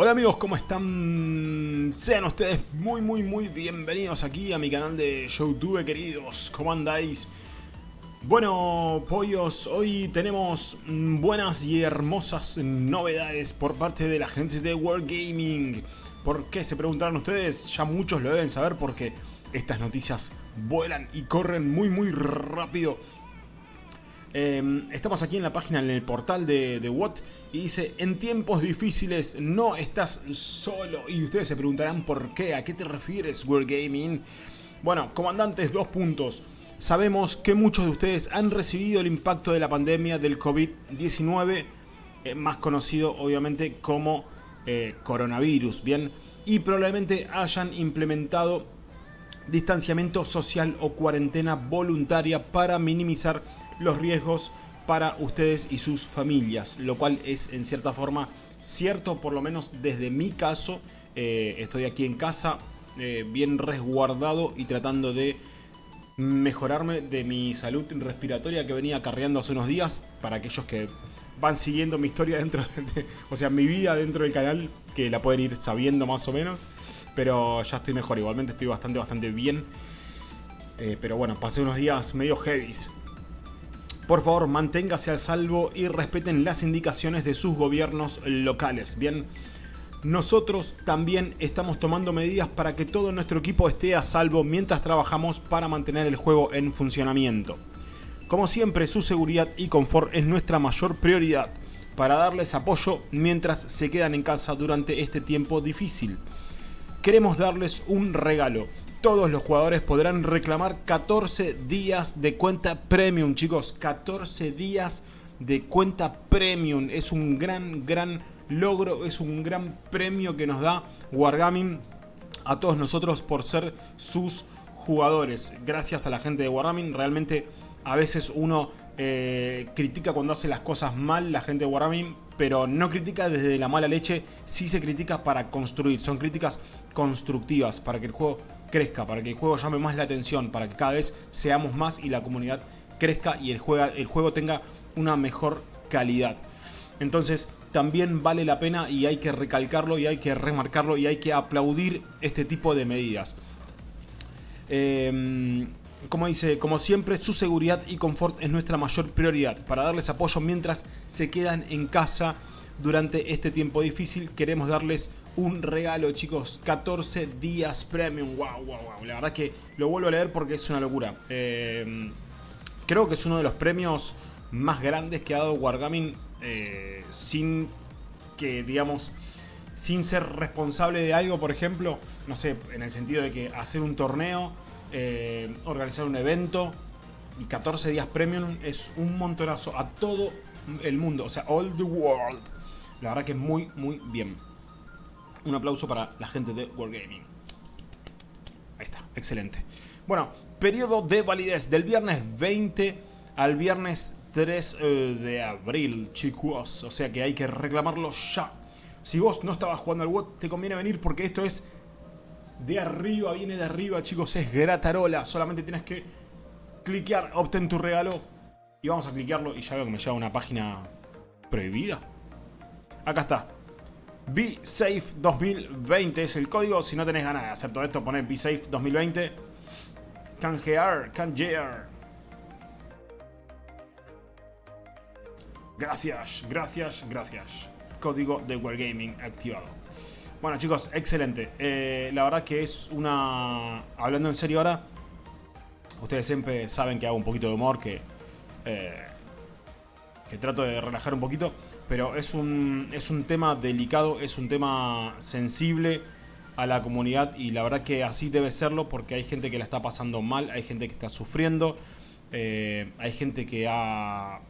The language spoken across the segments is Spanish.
Hola amigos, ¿cómo están? Sean ustedes muy muy muy bienvenidos aquí a mi canal de YouTube, queridos. ¿Cómo andáis? Bueno, pollos, hoy tenemos buenas y hermosas novedades por parte de la gente de Wargaming. ¿Por qué? Se preguntarán ustedes, ya muchos lo deben saber porque estas noticias vuelan y corren muy muy rápido Em, estamos aquí en la página, en el portal de, de y dice, en tiempos difíciles no estás solo. Y ustedes se preguntarán por qué, a qué te refieres Wargaming. Bueno, comandantes, dos puntos. Sabemos que muchos de ustedes han recibido el impacto de la pandemia del COVID-19, eh, más conocido obviamente como eh, coronavirus, ¿bien? Y probablemente hayan implementado distanciamiento social o cuarentena voluntaria para minimizar los riesgos para ustedes y sus familias, lo cual es en cierta forma cierto, por lo menos desde mi caso, eh, estoy aquí en casa eh, bien resguardado y tratando de mejorarme de mi salud respiratoria que venía acarreando hace unos días, para aquellos que van siguiendo mi historia dentro, de, o sea, mi vida dentro del canal, que la pueden ir sabiendo más o menos, pero ya estoy mejor, igualmente estoy bastante, bastante bien. Eh, pero bueno, pasé unos días medio heavies. Por favor, manténgase al salvo y respeten las indicaciones de sus gobiernos locales. Bien, nosotros también estamos tomando medidas para que todo nuestro equipo esté a salvo mientras trabajamos para mantener el juego en funcionamiento. Como siempre, su seguridad y confort es nuestra mayor prioridad para darles apoyo mientras se quedan en casa durante este tiempo difícil. Queremos darles un regalo todos los jugadores podrán reclamar 14 días de cuenta premium, chicos. 14 días de cuenta premium. Es un gran, gran logro, es un gran premio que nos da Wargaming a todos nosotros por ser sus jugadores. Gracias a la gente de Wargaming, realmente a veces uno eh, critica cuando hace las cosas mal la gente de pero no critica desde la mala leche, sí se critica para construir. Son críticas constructivas para que el juego crezca, para que el juego llame más la atención, para que cada vez seamos más y la comunidad crezca y el, el juego tenga una mejor calidad. Entonces también vale la pena y hay que recalcarlo y hay que remarcarlo y hay que aplaudir este tipo de medidas. Em, como dice, como siempre, su seguridad y confort es nuestra mayor prioridad. Para darles apoyo mientras se quedan en casa durante este tiempo difícil, queremos darles un regalo, chicos. 14 días premium. Wow, wow, wow. La verdad que lo vuelvo a leer porque es una locura. Eh, creo que es uno de los premios más grandes que ha dado Wargaming eh, sin que, digamos, sin ser responsable de algo, por ejemplo, no sé, en el sentido de que hacer un torneo, eh, organizar un evento y 14 días premium es un montonazo a todo el mundo, o sea, all the world. La verdad que es muy, muy bien. Un aplauso para la gente de Wargaming. Ahí está, excelente. Bueno, periodo de validez del viernes 20 al viernes 3 eh, de abril, chicos. O sea que hay que reclamarlo ya. Si vos no estabas jugando al WOT, te conviene venir porque esto es de arriba, viene de arriba, chicos. Es gratarola. Solamente tienes que cliquear, obtén tu regalo. Y vamos a cliquearlo y ya veo que me lleva a una página prohibida. Acá está. Safe 2020 es el código. Si no tenés ganas de hacer todo esto, poné Safe 2020. Canjear, canjear. Gracias, gracias, gracias. Código de Wargaming activado. Bueno chicos, excelente. Eh, la verdad que es una... Hablando en serio ahora, ustedes siempre saben que hago un poquito de humor, que... Eh, que trato de relajar un poquito, pero es un, es un tema delicado, es un tema sensible a la comunidad y la verdad que así debe serlo porque hay gente que la está pasando mal, hay gente que está sufriendo, eh, hay gente que ha,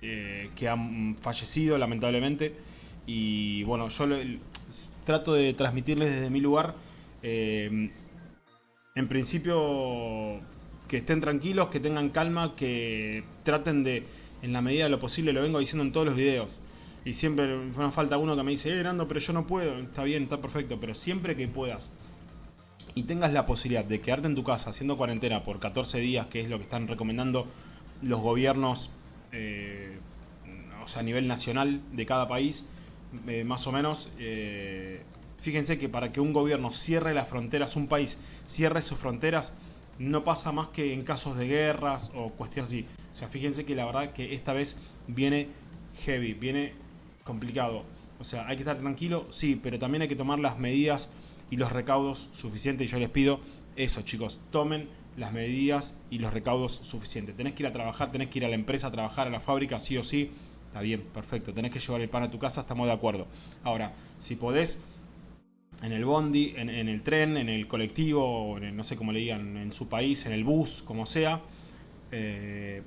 que ha fallecido lamentablemente y bueno, yo trato de transmitirles desde mi lugar, eh, en principio que estén tranquilos, que tengan calma, que traten de en la medida de lo posible, lo vengo diciendo en todos los videos. Y siempre me falta uno que me dice, eh, Nando, pero yo no puedo. Está bien, está perfecto, pero siempre que puedas y tengas la posibilidad de quedarte en tu casa haciendo cuarentena por 14 días, que es lo que están recomendando los gobiernos, eh, o sea, a nivel nacional de cada país, eh, más o menos. Eh, fíjense que para que un gobierno cierre las fronteras, un país cierre sus fronteras, no pasa más que en casos de guerras o cuestiones así. O sea, fíjense que la verdad que esta vez viene heavy, viene complicado. O sea, hay que estar tranquilo, sí, pero también hay que tomar las medidas y los recaudos suficientes. Y yo les pido eso, chicos, tomen las medidas y los recaudos suficientes. Tenés que ir a trabajar, tenés que ir a la empresa a trabajar, a la fábrica, sí o sí. Está bien, perfecto. Tenés que llevar el pan a tu casa, estamos de acuerdo. Ahora, si podés, en el bondi, en, el tren, en el colectivo, en no sé cómo le digan, en su país, en el bus, como sea, eh,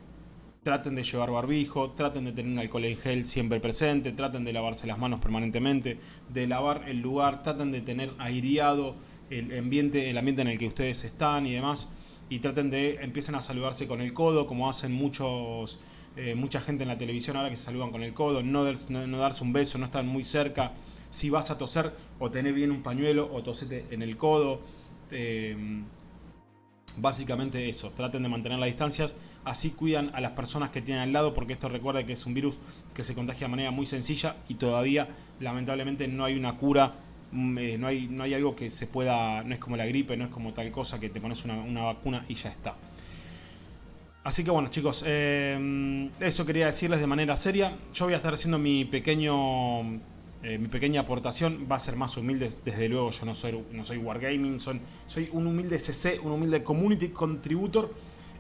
traten de llevar barbijo, traten de tener un alcohol en gel siempre presente, traten de lavarse las manos permanentemente, de lavar el lugar, traten de tener aireado el ambiente, el ambiente en el que ustedes están y demás, y traten de, empiecen a saludarse con el codo, como hacen muchos, eh, mucha gente en la televisión ahora que se saludan con el codo, no, darse un beso, no estar muy cerca, si vas a toser, o tener bien un pañuelo, o tosete en el codo, eh, Básicamente eso, traten de mantener las distancias, así cuidan a las personas que tienen al lado, porque esto recuerda que es un virus que se contagia de manera muy sencilla y todavía lamentablemente no hay una cura, mm, eh, no, hay, no hay algo que se pueda, no es como la gripe, no es como tal cosa que te pones una, vacuna y ya está. Así que bueno chicos, eh, eso quería decirles de manera seria. Yo voy a estar haciendo mi pequeño eh, mi pequeña aportación va a ser más humilde, desde luego yo no soy, no soy Wargaming, soy un humilde CC, un humilde Community Contributor.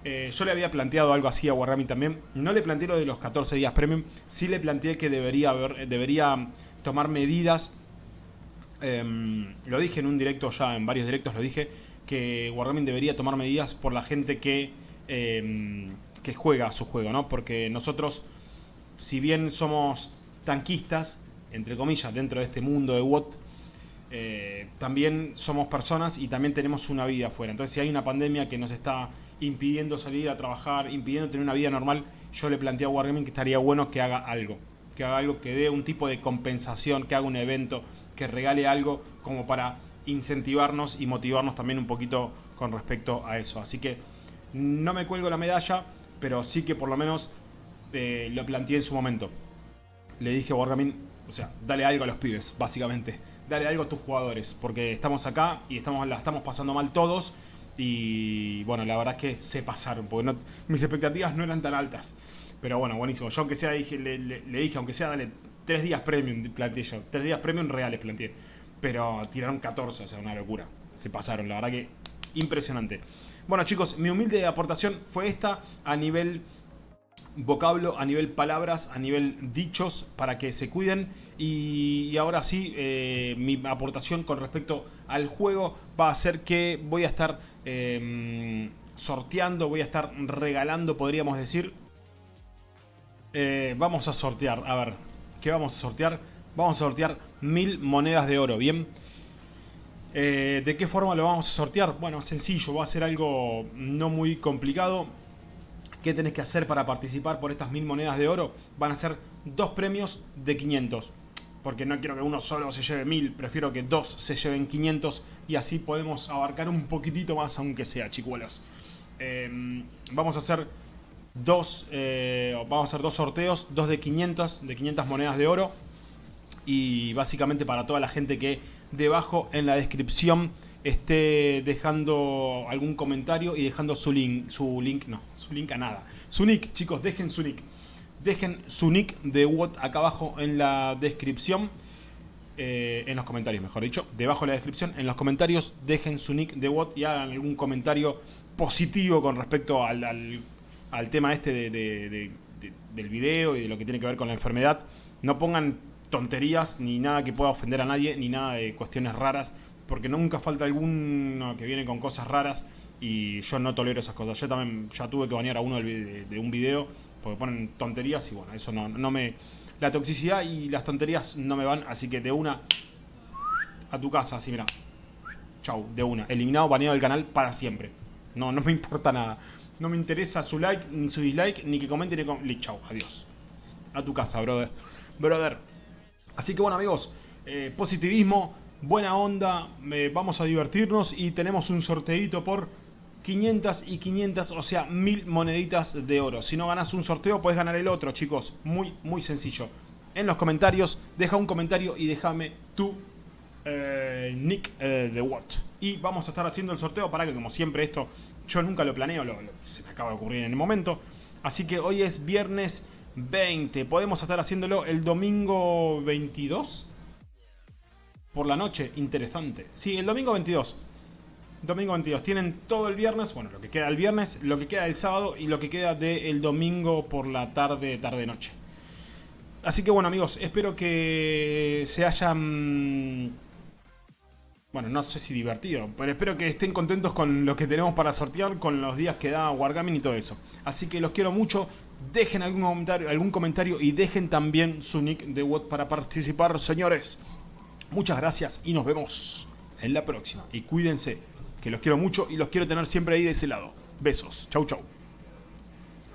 Eh, yo le había planteado algo así a Wargaming también, no le planteé lo de los 14 días premium, sí le planteé que debería, debería tomar medidas, em, lo dije en un directo ya, en varios directos lo dije, que Wargaming debería tomar medidas por la gente que, em, que juega a su juego, ¿no? Porque nosotros, si bien somos tanquistas, entre comillas, dentro de este mundo de WOT, eh, también somos personas y también tenemos una vida afuera. Entonces, si hay una pandemia que nos está impidiendo salir a trabajar, impidiendo tener una vida normal, yo le planteé a Wargaming que estaría bueno que haga algo. Que haga algo, que dé un tipo de compensación, que haga un evento, que regale algo como para incentivarnos y motivarnos también un poquito con respecto a eso. Así que no me cuelgo la medalla, pero sí que por lo menos eh, lo planteé en su momento. Le dije a Wargaming, o sea, dale algo a los pibes, básicamente. Dale algo a tus jugadores, porque estamos acá y estamos, la estamos pasando mal todos. Y bueno, la verdad es que se pasaron, porque mis expectativas no eran tan altas. Pero bueno, buenísimo. Yo aunque sea, dije, le, dije, aunque sea, dale tres días premium, planteé yo. Tres días premium reales planteé. Pero tiraron 14, o sea, una locura. Se pasaron, la verdad que impresionante. Bueno chicos, mi humilde aportación fue esta a nivel vocablo, a nivel palabras, a nivel dichos, para que se cuiden. Y, ahora sí, eh, mi aportación con respecto al juego va a ser que voy a estar em, sorteando, voy a estar regalando, podríamos decir. Eh, vamos a sortear, a ver, ¿qué vamos a sortear? Vamos a sortear mil monedas de oro, ¿bien? Eh, ¿De qué forma lo vamos a sortear? Bueno, sencillo, va a ser algo no muy complicado ¿Qué tenés que hacer para participar por estas mil monedas de oro? Van a ser dos premios de 500. Porque no quiero que uno solo se lleve mil, prefiero que dos se lleven 500 y así podemos abarcar un poquitito más, aunque sea, chicuelas. Em, vamos a hacer dos, eh, vamos a hacer dos sorteos, dos de 500, de 500 monedas de oro. Y básicamente para toda la gente que debajo en la descripción esté dejando algún comentario y dejando su link, su link, no, su link a nada. Su nick, chicos, dejen su nick. Dejen su nick de WOT acá abajo en la descripción. Eh, en los comentarios, mejor dicho. Debajo de la descripción, en los comentarios, dejen su nick de WOT y hagan algún comentario positivo con respecto al, al, tema este del video y de lo que tiene que ver con la enfermedad. No pongan tonterías, ni nada que pueda ofender a nadie, ni nada de cuestiones raras, porque nunca falta alguno que viene con cosas raras y yo no tolero esas cosas. Yo también ya tuve que bañar a uno de, un video porque ponen tonterías y bueno, eso no, no me... La toxicidad y las tonterías no me van, así que de una a tu casa, así mira. Chau, de una. Eliminado, baneado del canal para siempre. No, no me importa nada. No me interesa su like, ni su dislike, ni que comente, ni que... Chau, adiós. A tu casa, brother. Brother. Así que bueno amigos, eh, positivismo, buena onda, eh, vamos a divertirnos y tenemos un sorteito por 500 y 500, o sea, 1000 moneditas de oro. Si no ganas un sorteo, puedes ganar el otro, chicos. Muy, muy sencillo. en los comentarios, deja un comentario y déjame tu eh, nick eh, de what. Y vamos a estar haciendo el sorteo para que como siempre esto yo nunca lo planeo, lo, se me acaba de ocurrir en el momento. Así que hoy es viernes 20, podemos estar haciéndolo el domingo 22 por la noche, interesante. Sí, el domingo 22. Domingo 22. Tienen todo el viernes, bueno, lo que queda el viernes, lo que queda el sábado y lo que queda del domingo por la tarde, tarde-noche. Así que bueno amigos, espero que se hayan... Bueno, no sé si divertido, pero espero que estén contentos con lo que tenemos para sortear, con los días que da Wargaming y todo eso. Así que los quiero mucho, dejen algún comentario, algún comentario y dejen también su nick de WOT para participar, señores. Muchas gracias y nos vemos en la próxima. Y cuídense, que los quiero mucho y los quiero tener siempre ahí de ese lado. Besos. Chau, chau.